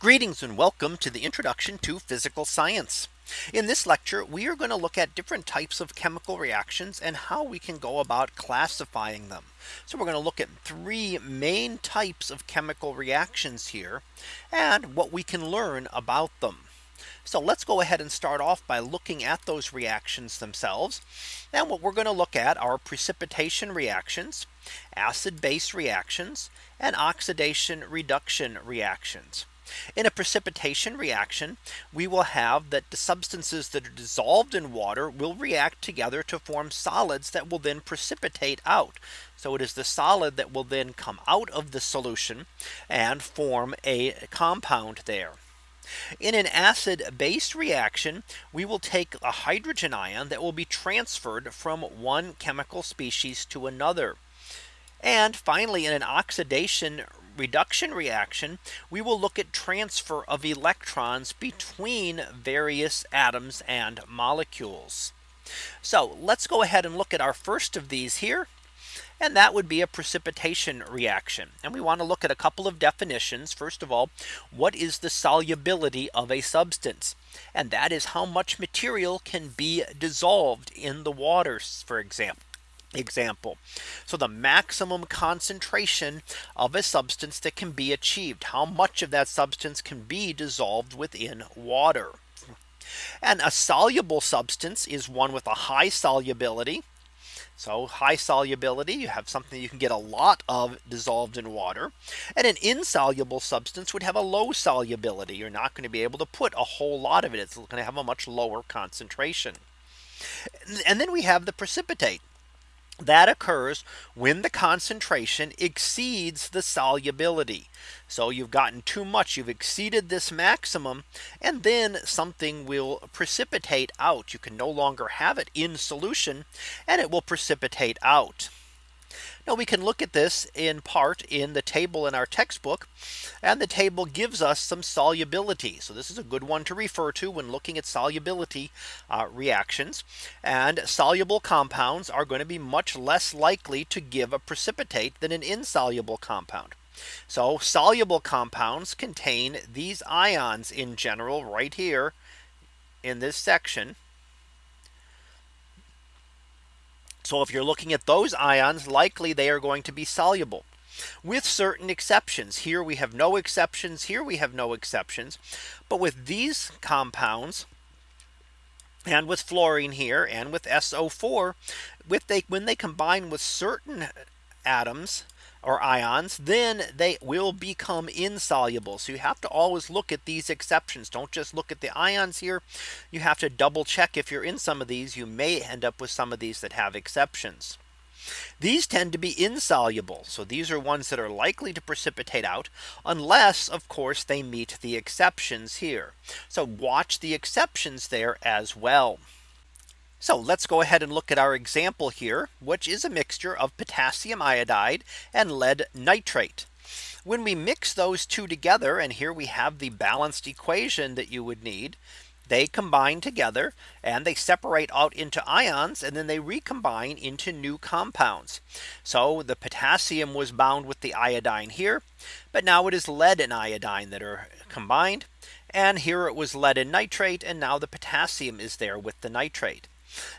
Greetings and welcome to the introduction to physical science. In this lecture, we are going to look at different types of chemical reactions and how we can go about classifying them. So we're going to look at three main types of chemical reactions here and what we can learn about them. So let's go ahead and start off by looking at those reactions themselves. And what we're going to look at are precipitation reactions, acid base reactions, and oxidation reduction reactions. In a precipitation reaction, we will have that the substances that are dissolved in water will react together to form solids that will then precipitate out. So it is the solid that will then come out of the solution and form a compound there. In an acid base reaction, we will take a hydrogen ion that will be transferred from one chemical species to another. And finally, in an oxidation reduction reaction, we will look at transfer of electrons between various atoms and molecules. So let's go ahead and look at our first of these here. And that would be a precipitation reaction. And we want to look at a couple of definitions. First of all, what is the solubility of a substance? And that is how much material can be dissolved in the waters, for example example. So the maximum concentration of a substance that can be achieved. How much of that substance can be dissolved within water. And a soluble substance is one with a high solubility. So high solubility, you have something you can get a lot of dissolved in water. And an insoluble substance would have a low solubility. You're not going to be able to put a whole lot of it. It's going to have a much lower concentration. And then we have the precipitate that occurs when the concentration exceeds the solubility. So you've gotten too much, you've exceeded this maximum, and then something will precipitate out. You can no longer have it in solution and it will precipitate out. Now we can look at this in part in the table in our textbook. And the table gives us some solubility. So this is a good one to refer to when looking at solubility uh, reactions. And soluble compounds are going to be much less likely to give a precipitate than an insoluble compound. So soluble compounds contain these ions in general right here in this section. So if you're looking at those ions, likely they are going to be soluble with certain exceptions. Here we have no exceptions. Here we have no exceptions. But with these compounds, and with fluorine here and with SO4 with they when they combine with certain atoms or ions, then they will become insoluble. So you have to always look at these exceptions. Don't just look at the ions here. You have to double check if you're in some of these, you may end up with some of these that have exceptions. These tend to be insoluble. So these are ones that are likely to precipitate out unless of course they meet the exceptions here. So watch the exceptions there as well. So let's go ahead and look at our example here, which is a mixture of potassium iodide and lead nitrate. When we mix those two together and here we have the balanced equation that you would need they combine together and they separate out into ions and then they recombine into new compounds. So the potassium was bound with the iodine here. But now it is lead and iodine that are combined. And here it was lead and nitrate. And now the potassium is there with the nitrate.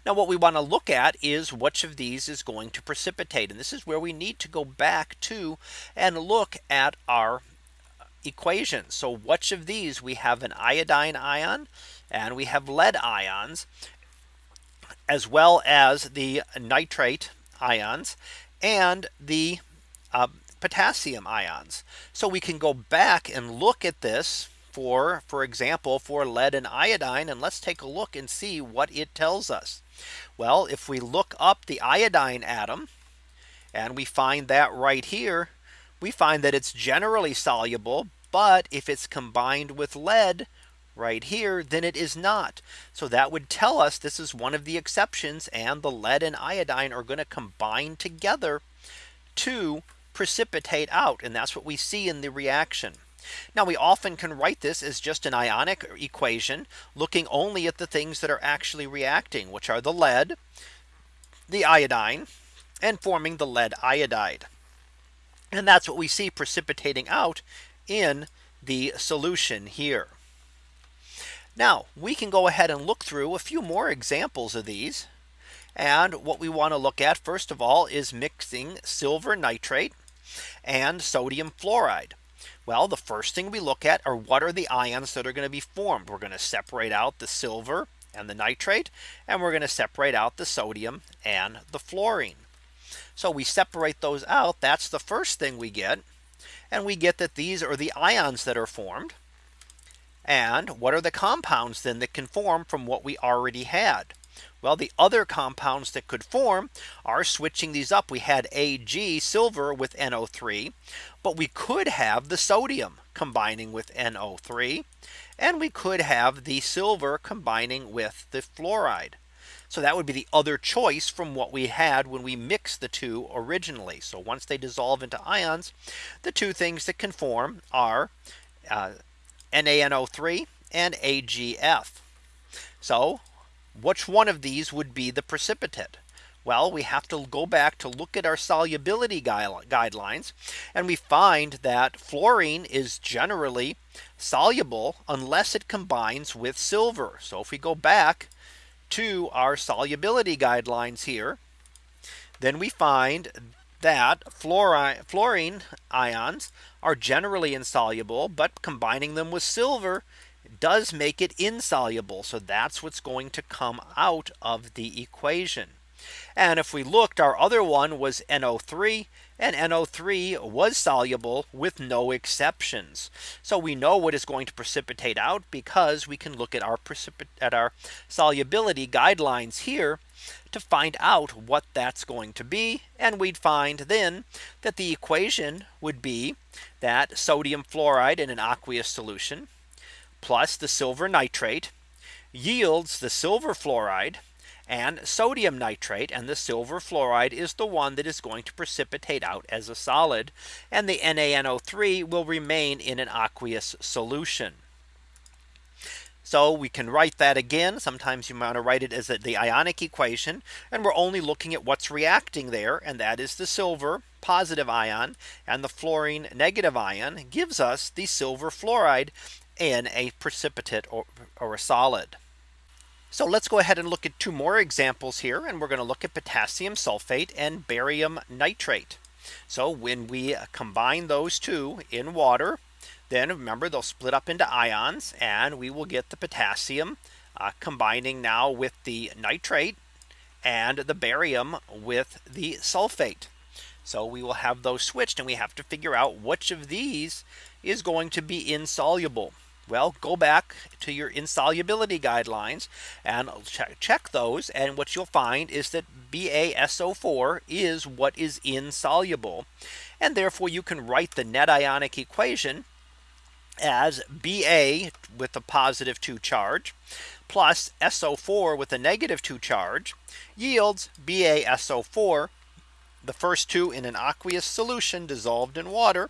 Now what we want to look at is which of these is going to precipitate. And this is where we need to go back to and look at our equations. So which of these we have an iodine ion and we have lead ions as well as the nitrate ions and the uh, potassium ions. So we can go back and look at this for for example for lead and iodine and let's take a look and see what it tells us. Well if we look up the iodine atom and we find that right here we find that it's generally soluble but if it's combined with lead right here then it is not. So that would tell us this is one of the exceptions and the lead and iodine are going to combine together to precipitate out and that's what we see in the reaction. Now we often can write this as just an ionic equation looking only at the things that are actually reacting which are the lead, the iodine and forming the lead iodide. And that's what we see precipitating out in the solution here. Now we can go ahead and look through a few more examples of these. And what we want to look at first of all is mixing silver nitrate and sodium fluoride. Well, the first thing we look at are what are the ions that are going to be formed. We're going to separate out the silver and the nitrate and we're going to separate out the sodium and the fluorine. So we separate those out. That's the first thing we get. And we get that these are the ions that are formed. And what are the compounds then that can form from what we already had? Well, the other compounds that could form are switching these up. We had Ag silver with NO3, but we could have the sodium combining with NO3. And we could have the silver combining with the fluoride. So that would be the other choice from what we had when we mixed the two originally. So once they dissolve into ions, the two things that can form are uh, NaNO3 and AgF. So which one of these would be the precipitate? Well, we have to go back to look at our solubility guidelines. And we find that fluorine is generally soluble unless it combines with silver. So if we go back to our solubility guidelines here, then we find that fluorine, ions are generally insoluble, but combining them with silver does make it insoluble. So that's what's going to come out of the equation. And if we looked, our other one was NO3 and NO3 was soluble with no exceptions. So we know what is going to precipitate out because we can look at our at our solubility guidelines here to find out what that's going to be. And we'd find then that the equation would be that sodium fluoride in an aqueous solution plus the silver nitrate yields the silver fluoride and sodium nitrate and the silver fluoride is the one that is going to precipitate out as a solid and the NaNO3 will remain in an aqueous solution. So we can write that again. Sometimes you want to write it as the ionic equation. And we're only looking at what's reacting there. And that is the silver positive ion and the fluorine negative ion gives us the silver fluoride in a precipitate or, or a solid. So let's go ahead and look at two more examples here. And we're going to look at potassium sulfate and barium nitrate. So when we combine those two in water, then remember they'll split up into ions and we will get the potassium uh, combining now with the nitrate and the barium with the sulfate. So we will have those switched and we have to figure out which of these is going to be insoluble. Well, go back to your insolubility guidelines and check, check those. And what you'll find is that BaSO4 is what is insoluble. And therefore you can write the net ionic equation as Ba with a positive 2 charge plus SO4 with a negative 2 charge yields BaSO4 the first two in an aqueous solution dissolved in water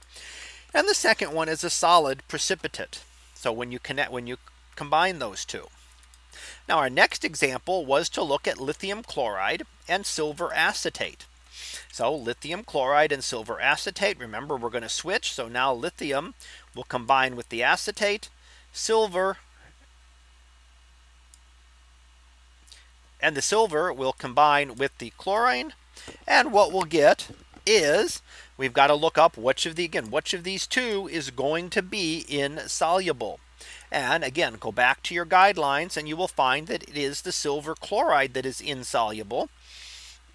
and the second one is a solid precipitate. So when you connect when you combine those two. Now our next example was to look at lithium chloride and silver acetate. So lithium chloride and silver acetate. Remember, we're going to switch. So now lithium will combine with the acetate, silver. And the silver will combine with the chlorine. And what we'll get is we've got to look up which of the again, which of these two is going to be insoluble. And again, go back to your guidelines and you will find that it is the silver chloride that is insoluble.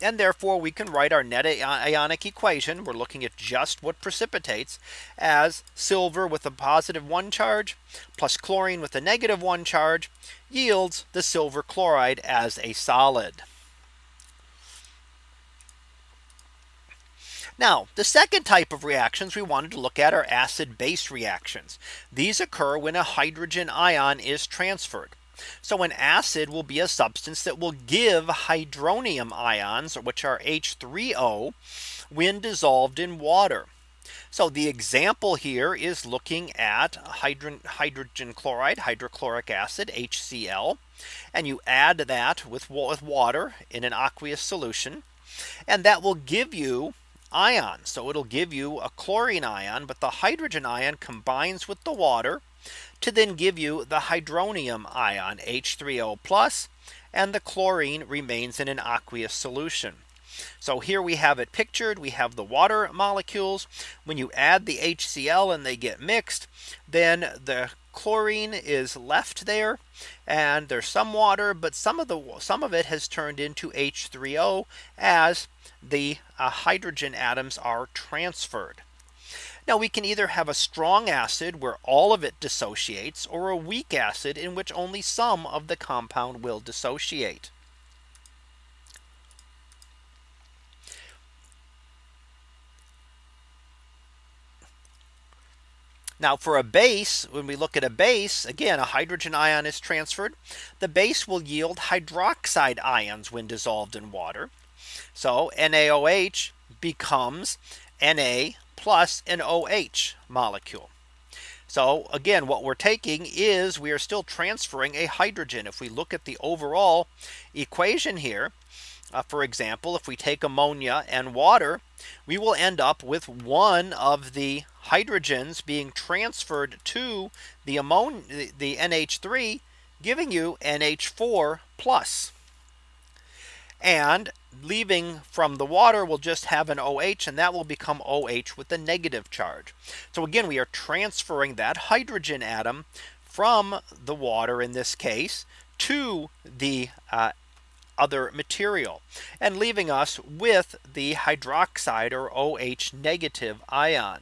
And therefore we can write our net ionic equation. We're looking at just what precipitates as silver with a positive one charge plus chlorine with a negative one charge yields the silver chloride as a solid. Now the second type of reactions we wanted to look at are acid base reactions. These occur when a hydrogen ion is transferred. So an acid will be a substance that will give hydronium ions which are H3O when dissolved in water. So the example here is looking at hydrogen, hydrogen chloride, hydrochloric acid, HCl, and you add that with, with water in an aqueous solution. And that will give you ion. So it'll give you a chlorine ion, but the hydrogen ion combines with the water to then give you the hydronium ion H3O and the chlorine remains in an aqueous solution. So here we have it pictured. We have the water molecules. When you add the HCl and they get mixed, then the chlorine is left there and there's some water but some of the some of it has turned into H3O as the uh, hydrogen atoms are transferred. Now we can either have a strong acid where all of it dissociates or a weak acid in which only some of the compound will dissociate. Now for a base, when we look at a base, again, a hydrogen ion is transferred. The base will yield hydroxide ions when dissolved in water. So NaOH becomes Na plus an OH molecule. So again, what we're taking is we are still transferring a hydrogen. If we look at the overall equation here, uh, for example, if we take ammonia and water, we will end up with one of the hydrogens being transferred to the ammonia, the NH3, giving you NH4 plus. And leaving from the water will just have an OH and that will become OH with the negative charge. So again, we are transferring that hydrogen atom from the water in this case to the uh, other material and leaving us with the hydroxide or OH negative ion.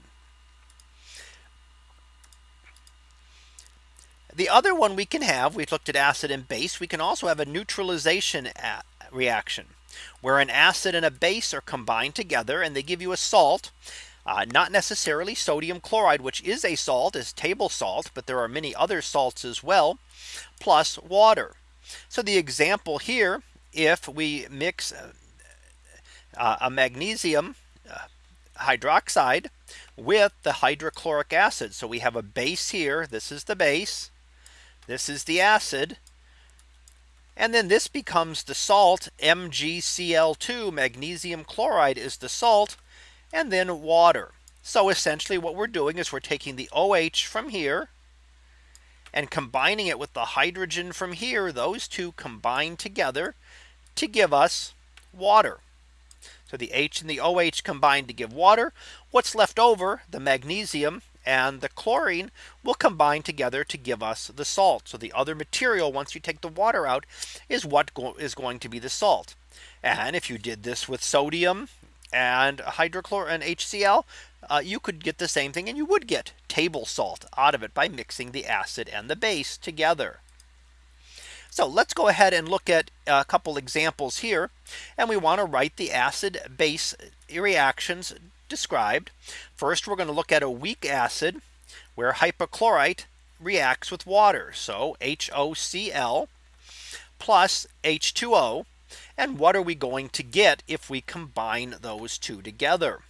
The other one we can have, we've looked at acid and base. We can also have a neutralization reaction where an acid and a base are combined together and they give you a salt. Uh, not necessarily sodium chloride, which is a salt is table salt, but there are many other salts as well, plus water. So the example here, if we mix uh, a magnesium uh, hydroxide with the hydrochloric acid. So we have a base here. This is the base. This is the acid. And then this becomes the salt MgCl2 magnesium chloride is the salt and then water. So essentially what we're doing is we're taking the OH from here and combining it with the hydrogen from here. Those two combine together to give us water. So the H and the OH combine to give water. What's left over the magnesium and the chlorine will combine together to give us the salt. So the other material once you take the water out is what go is going to be the salt. And if you did this with sodium and hydrochlor and HCl, uh, you could get the same thing and you would get table salt out of it by mixing the acid and the base together. So let's go ahead and look at a couple examples here. And we want to write the acid base reactions described. First, we're going to look at a weak acid where hypochlorite reacts with water. So HOCl plus H2O. And what are we going to get if we combine those two together?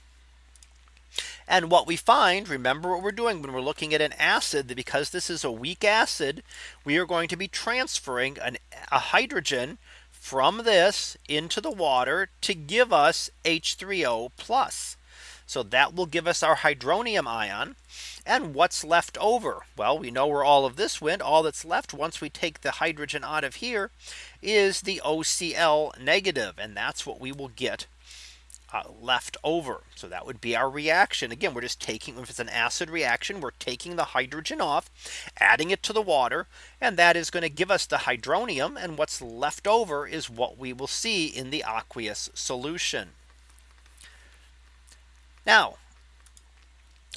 And what we find, remember what we're doing when we're looking at an acid, that because this is a weak acid, we are going to be transferring an, a hydrogen from this into the water to give us H3O plus. So that will give us our hydronium ion. And what's left over? Well, we know where all of this went. All that's left once we take the hydrogen out of here is the OCl negative, And that's what we will get uh, left over. So that would be our reaction. Again, we're just taking if it's an acid reaction, we're taking the hydrogen off, adding it to the water, and that is going to give us the hydronium. And what's left over is what we will see in the aqueous solution. Now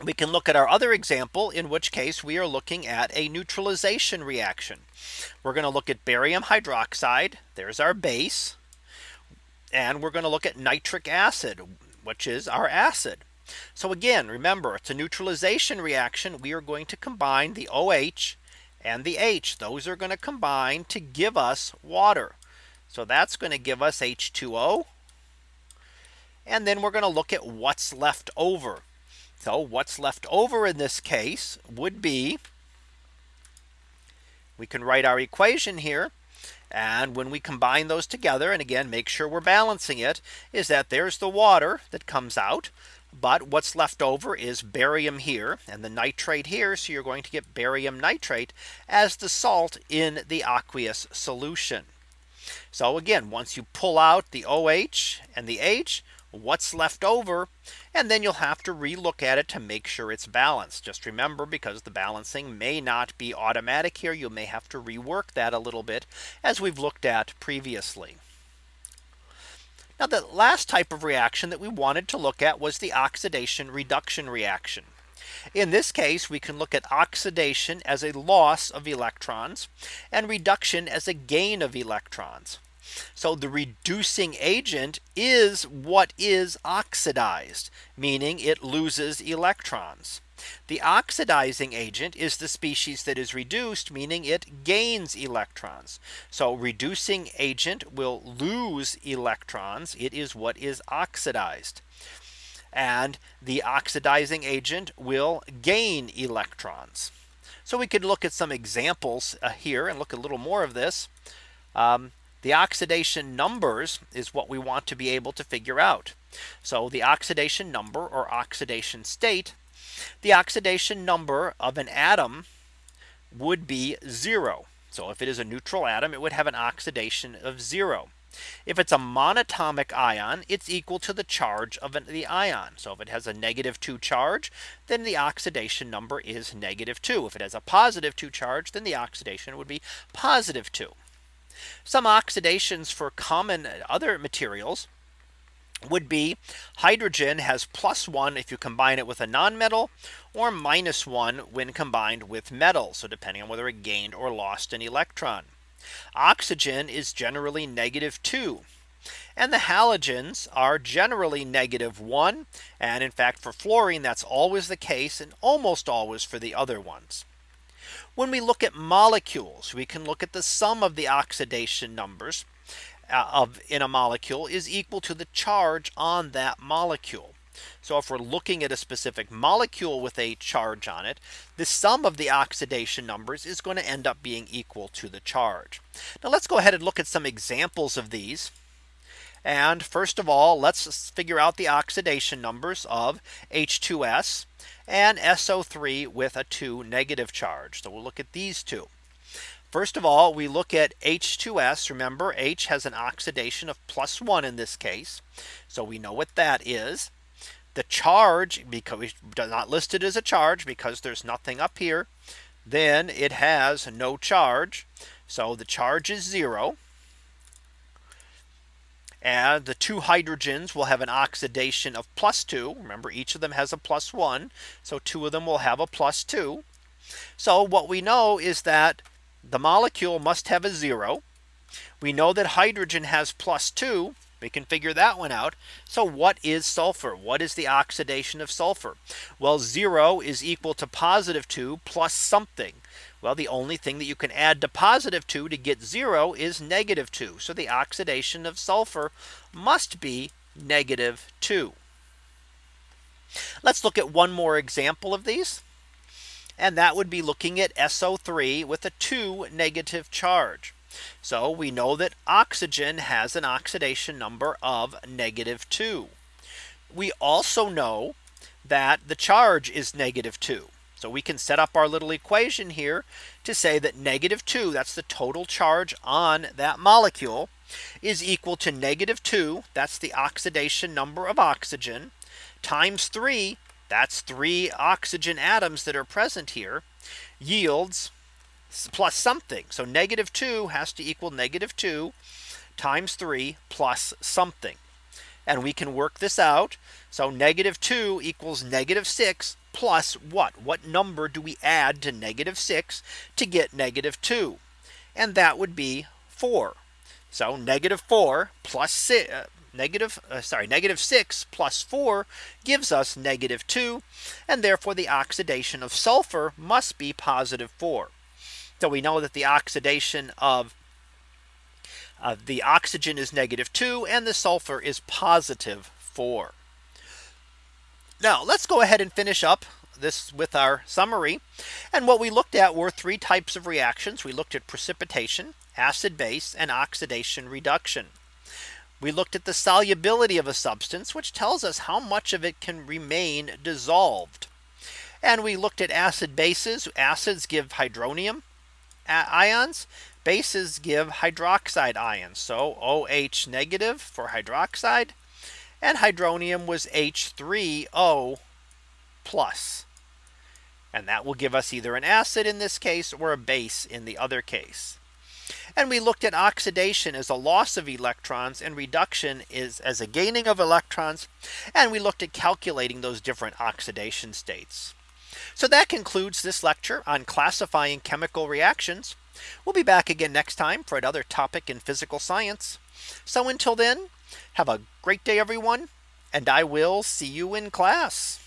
we can look at our other example, in which case we are looking at a neutralization reaction. We're going to look at barium hydroxide. There's our base. And we're going to look at nitric acid, which is our acid. So again, remember, it's a neutralization reaction. We are going to combine the OH and the H. Those are going to combine to give us water. So that's going to give us H2O and then we're going to look at what's left over. So what's left over in this case would be we can write our equation here And when we combine those together and again make sure we're balancing it is that there's the water that comes out. But what's left over is barium here and the nitrate here. So you're going to get barium nitrate as the salt in the aqueous solution. So again, once you pull out the OH and the H, what's left over and then you'll have to relook at it to make sure it's balanced. Just remember because the balancing may not be automatic here. You may have to rework that a little bit as we've looked at previously. Now the last type of reaction that we wanted to look at was the oxidation reduction reaction. In this case, we can look at oxidation as a loss of electrons and reduction as a gain of electrons. So the reducing agent is what is oxidized, meaning it loses electrons. The oxidizing agent is the species that is reduced, meaning it gains electrons. So reducing agent will lose electrons. It is what is oxidized. And the oxidizing agent will gain electrons. So we could look at some examples uh, here and look a little more of this. Um, the oxidation numbers is what we want to be able to figure out. So the oxidation number or oxidation state, the oxidation number of an atom would be zero. So if it is a neutral atom, it would have an oxidation of zero. If it's a monatomic ion, it's equal to the charge of the ion. So if it has a negative 2 charge, then the oxidation number is negative 2. If it has a positive 2 charge, then the oxidation would be positive 2. Some oxidations for common uh, other materials would be hydrogen has plus one if you combine it with a nonmetal or minus one when combined with metal. So depending on whether it gained or lost an electron. Oxygen is generally negative two. And the halogens are generally negative one. And in fact, for fluorine, that's always the case and almost always for the other ones. When we look at molecules, we can look at the sum of the oxidation numbers uh, of in a molecule is equal to the charge on that molecule. So if we're looking at a specific molecule with a charge on it, the sum of the oxidation numbers is going to end up being equal to the charge. Now let's go ahead and look at some examples of these. And first of all, let's figure out the oxidation numbers of H2S and SO3 with a 2 negative charge. So we'll look at these two. First of all, we look at H2S. Remember, H has an oxidation of plus one in this case. So we know what that is. The charge, because we not listed as a charge because there's nothing up here, then it has no charge. So the charge is zero. And the two hydrogens will have an oxidation of plus two. Remember, each of them has a plus one. So two of them will have a plus two. So what we know is that the molecule must have a zero. We know that hydrogen has plus two. We can figure that one out. So what is sulfur? What is the oxidation of sulfur? Well, zero is equal to positive two plus something. Well, the only thing that you can add to positive 2 to get 0 is negative 2. So the oxidation of sulfur must be negative 2. Let's look at one more example of these. And that would be looking at SO3 with a 2 negative charge. So we know that oxygen has an oxidation number of negative 2. We also know that the charge is negative 2. So we can set up our little equation here to say that negative 2 that's the total charge on that molecule is equal to negative 2 that's the oxidation number of oxygen times 3 that's three oxygen atoms that are present here yields plus something. So negative 2 has to equal negative 2 times 3 plus something. And we can work this out. So negative 2 equals negative 6 plus what? What number do we add to negative 6 to get negative 2? And that would be 4. So negative 4 plus 6, uh, negative uh, sorry negative 6 plus 4 gives us negative 2 and therefore the oxidation of sulfur must be positive 4 so we know that the oxidation of uh, the oxygen is negative 2 and the sulfur is positive 4 now let's go ahead and finish up this with our summary. And what we looked at were three types of reactions. We looked at precipitation acid base and oxidation reduction. We looked at the solubility of a substance, which tells us how much of it can remain dissolved. And we looked at acid bases. Acids give hydronium ions. Bases give hydroxide ions. So OH negative for hydroxide and hydronium was H3O plus. And that will give us either an acid in this case or a base in the other case. And we looked at oxidation as a loss of electrons and reduction is as a gaining of electrons. And we looked at calculating those different oxidation states. So that concludes this lecture on classifying chemical reactions. We'll be back again next time for another topic in physical science. So until then, have a great day, everyone, and I will see you in class.